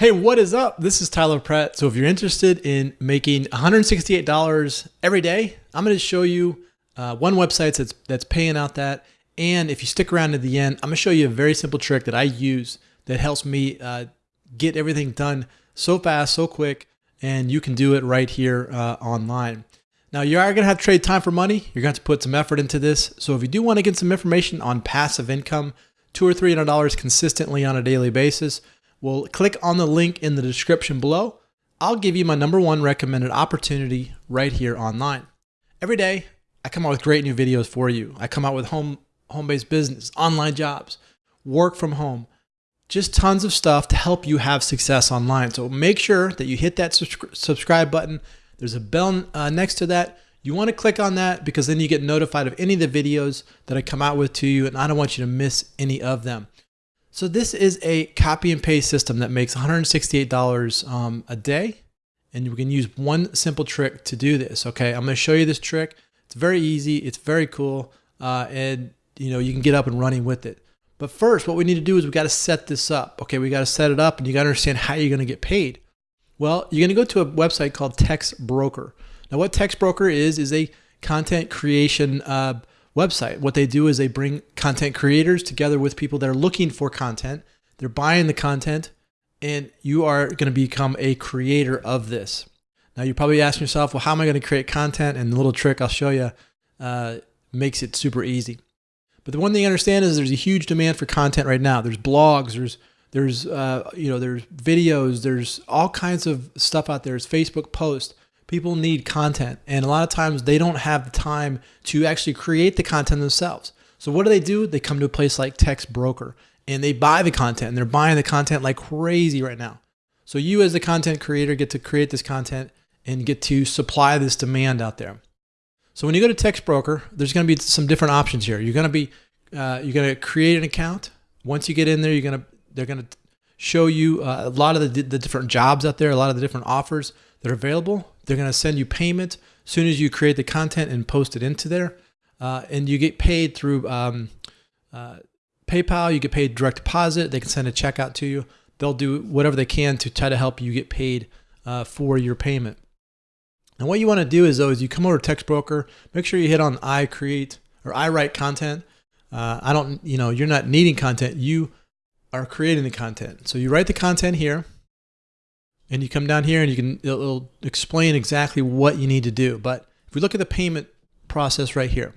Hey, what is up? This is Tyler Pratt. So if you're interested in making $168 every day, I'm going to show you uh, one website that's, that's paying out that. And if you stick around to the end, I'm going to show you a very simple trick that I use that helps me uh, get everything done so fast, so quick, and you can do it right here uh, online. Now you are going to have to trade time for money. You're going to have to put some effort into this. So if you do want to get some information on passive income, two or three hundred dollars consistently on a daily basis, well, click on the link in the description below. I'll give you my number one recommended opportunity right here online. Every day, I come out with great new videos for you. I come out with home home-based business, online jobs, work from home, just tons of stuff to help you have success online. So make sure that you hit that subscribe button. There's a bell uh, next to that. You want to click on that because then you get notified of any of the videos that I come out with to you and I don't want you to miss any of them. So this is a copy and paste system that makes $168 um, a day. And we can use one simple trick to do this. Okay, I'm gonna show you this trick. It's very easy, it's very cool, uh, and you know you can get up and running with it. But first, what we need to do is we gotta set this up. Okay, we gotta set it up and you gotta understand how you're gonna get paid. Well, you're gonna go to a website called TextBroker. Now what TextBroker is, is a content creation uh, website. What they do is they bring content creators together with people that are looking for content. They're buying the content, and you are going to become a creator of this. Now, you're probably asking yourself, well, how am I going to create content? And the little trick I'll show you uh, makes it super easy. But the one thing you understand is there's a huge demand for content right now. There's blogs, there's there's uh, you know there's videos, there's all kinds of stuff out there. There's Facebook posts people need content and a lot of times they don't have the time to actually create the content themselves. So what do they do? They come to a place like TextBroker and they buy the content and they're buying the content like crazy right now. So you as the content creator get to create this content and get to supply this demand out there. So when you go to TextBroker, there's going to be some different options here. You're going to be uh, you're going to create an account. Once you get in there, you're going to they're going to show you uh, a lot of the, the different jobs out there, a lot of the different offers that are available. They're going to send you payment as soon as you create the content and post it into there. Uh, and you get paid through um, uh, PayPal. You get paid direct deposit. They can send a check out to you. They'll do whatever they can to try to help you get paid uh, for your payment. And what you want to do is though is you come over to TextBroker. Make sure you hit on I create or I write content. Uh, I don't, you know, you're not needing content. You are creating the content. So you write the content here and you come down here and you can it'll, explain exactly what you need to do. But if we look at the payment process right here,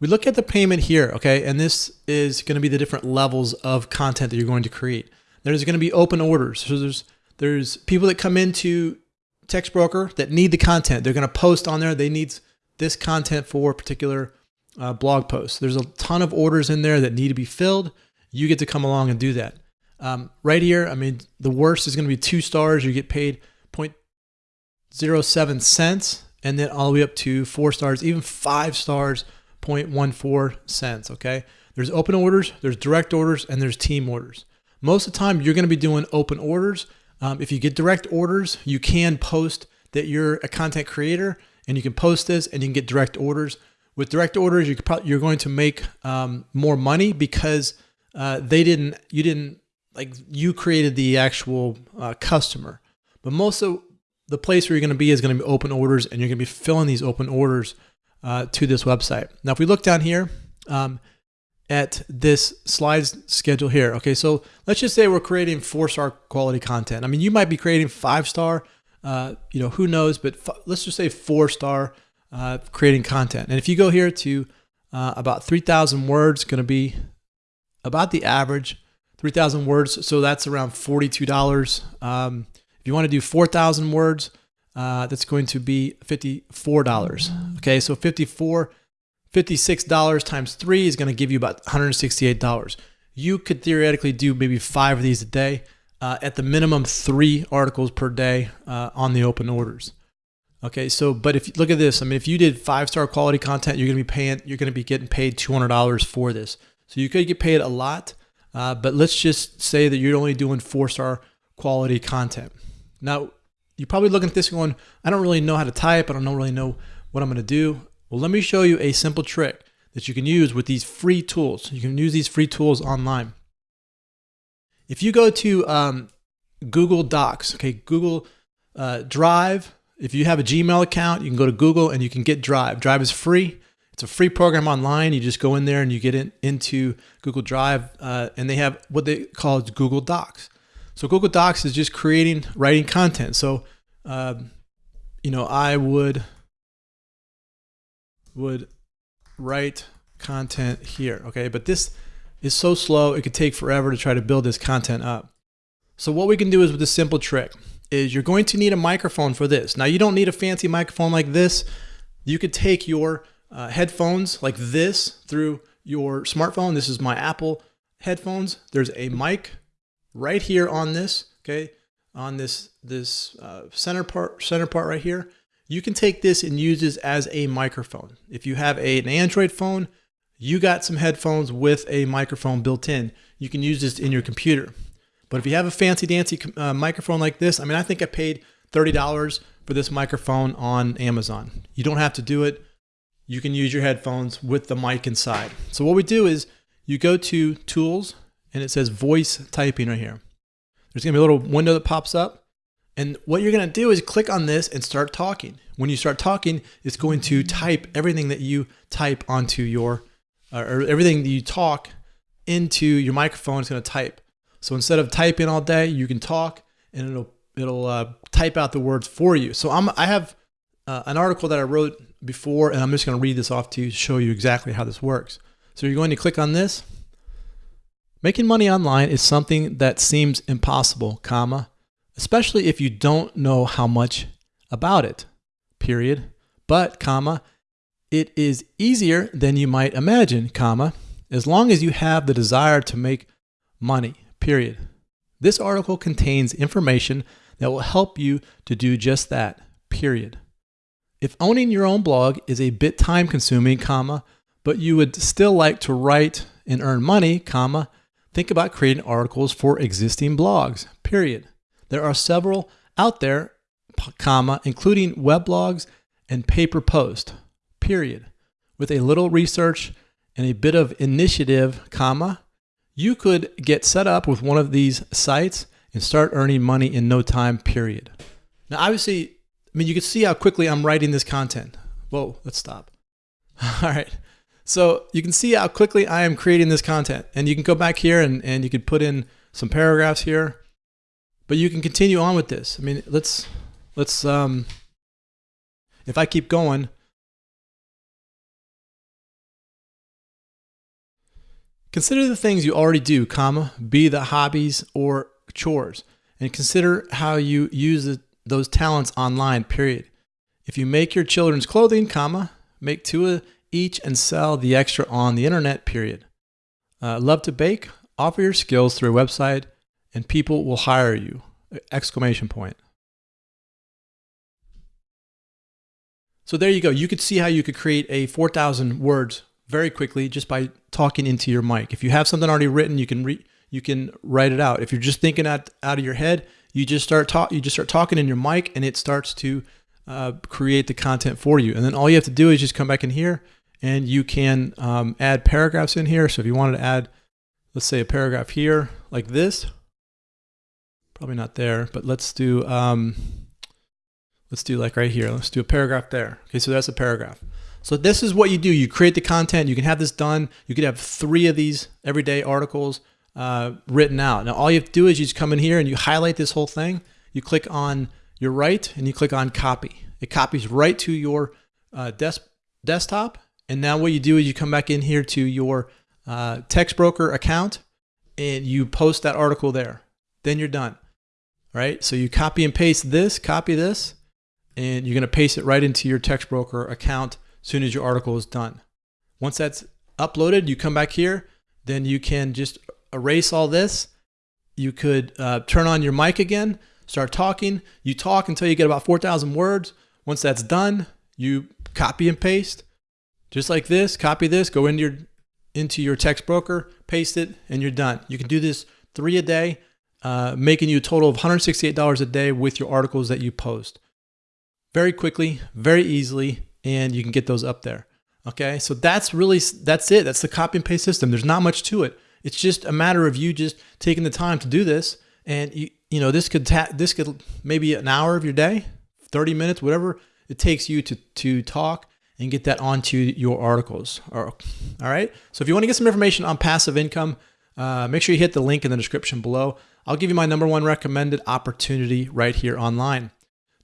we look at the payment here, okay, and this is going to be the different levels of content that you're going to create. There's going to be open orders. So there's there's people that come into TextBroker that need the content. They're going to post on there. They need this content for a particular uh, blog post. There's a ton of orders in there that need to be filled. You get to come along and do that. Um, right here, I mean, the worst is going to be two stars. You get paid 0.07 cents, and then all the way up to four stars, even five stars, 0.14 cents. Okay. There's open orders, there's direct orders, and there's team orders. Most of the time, you're going to be doing open orders. Um, if you get direct orders, you can post that you're a content creator and you can post this and you can get direct orders. With direct orders, you you're going to make um, more money because uh, they didn't, you didn't like you created the actual uh, customer. But most of the place where you're going to be is going to be open orders, and you're going to be filling these open orders uh, to this website. Now, if we look down here um, at this slides schedule here, okay, so let's just say we're creating four-star quality content. I mean, you might be creating five-star, uh, you know, who knows, but let's just say four-star uh, creating content. And if you go here to uh, about 3,000 words, going to be about the average 3,000 words. So that's around $42. Um, if you want to do 4,000 words, uh, that's going to be $54. Okay, so 54 $56 times three is going to give you about $168. You could theoretically do maybe five of these a day. Uh, at the minimum, three articles per day uh, on the open orders. Okay, so but if you look at this, I mean, if you did five star quality content, you're going to be paying, you're going to be getting paid $200 for this. So you could get paid a lot. Uh, but let's just say that you're only doing four star quality content. Now, you're probably looking at this going, I don't really know how to type. I don't really know what I'm going to do. Well, let me show you a simple trick that you can use with these free tools. You can use these free tools online. If you go to um, Google Docs. Okay, Google uh, Drive. If you have a Gmail account, you can go to Google and you can get Drive. Drive is free. It's a free program online. You just go in there and you get in, into Google Drive, uh, and they have what they call Google Docs. So Google Docs is just creating, writing content. So, um, you know, I would would write content here. Okay, but this is so slow, it could take forever to try to build this content up. So what we can do is with this simple trick is you're going to need a microphone for this. Now you don't need a fancy microphone like this. You could take your uh, headphones like this through your smartphone. This is my Apple headphones. There's a mic right here on this, okay, on this this uh, center part center part right here. You can take this and use this as a microphone. If you have a, an Android phone, you got some headphones with a microphone built in. You can use this in your computer. But if you have a fancy dancy uh, microphone like this, I mean, I think I paid $30 for this microphone on Amazon. You don't have to do it. You can use your headphones with the mic inside. So what we do is you go to tools and it says voice typing right here. There's gonna be a little window that pops up. And what you're gonna do is click on this and start talking. When you start talking, it's going to type everything that you type onto your or everything that you talk into your microphone is going to type. So instead of typing all day, you can talk and it'll it'll uh, type out the words for you. So I'm I have uh, an article that I wrote before, and I'm just going to read this off to you to show you exactly how this works. So you're going to click on this. Making money online is something that seems impossible, comma, especially if you don't know how much about it. Period. But, comma, it is easier than you might imagine, comma, as long as you have the desire to make money, period. This article contains information that will help you to do just that, period. If owning your own blog is a bit time consuming, comma, but you would still like to write and earn money, comma, think about creating articles for existing blogs, period. There are several out there, comma, including weblogs and paper post period. With a little research and a bit of initiative, comma, you could get set up with one of these sites and start earning money in no time, period. Now, obviously, I mean, you can see how quickly I'm writing this content. Whoa, let's stop. All right. So you can see how quickly I am creating this content. And you can go back here and, and you could put in some paragraphs here. But you can continue on with this. I mean, let's, let's, um, if I keep going, Consider the things you already do, comma, be the hobbies or chores, and consider how you use the, those talents online, period. If you make your children's clothing, comma, make two each and sell the extra on the internet, period. Uh, love to bake? Offer your skills through a website and people will hire you, exclamation point. So there you go. You could see how you could create a 4,000 words very quickly just by talking into your mic. If you have something already written, you can re- you can write it out. If you're just thinking out out of your head, you just start talk you just start talking in your mic, and it starts to uh, create the content for you. And then all you have to do is just come back in here, and you can um, add paragraphs in here. So if you wanted to add, let's say a paragraph here like this, probably not there, but let's do um, let's do like right here. Let's do a paragraph there. Okay, so that's a paragraph. So this is what you do. You create the content. You can have this done. You could have three of these everyday articles uh, written out. Now all you have to do is you just come in here and you highlight this whole thing. You click on your right and you click on copy. It copies right to your uh, desk desktop. And now what you do is you come back in here to your uh, TextBroker account and you post that article there. Then you're done. Right. So you copy and paste this, copy this, and you're going to paste it right into your TextBroker account as soon as your article is done. Once that's uploaded, you come back here, then you can just erase all this. You could uh, turn on your mic again, start talking. You talk until you get about 4,000 words. Once that's done, you copy and paste just like this, copy this, go into your, into your text broker, paste it, and you're done. You can do this three a day, uh, making you a total of $168 a day with your articles that you post. Very quickly, very easily, and you can get those up there. Okay, so that's really, that's it. That's the copy and paste system. There's not much to it. It's just a matter of you just taking the time to do this and you you know this could ta- this could maybe an hour of your day, 30 minutes, whatever it takes you to to talk and get that onto your articles. All right. So if you want to get some information on passive income, uh, make sure you hit the link in the description below. I'll give you my number one recommended opportunity right here online.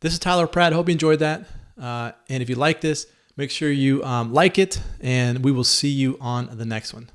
This is Tyler Pratt. Hope you enjoyed that. Uh, and if you like this, make sure you um, like it, and we will see you on the next one.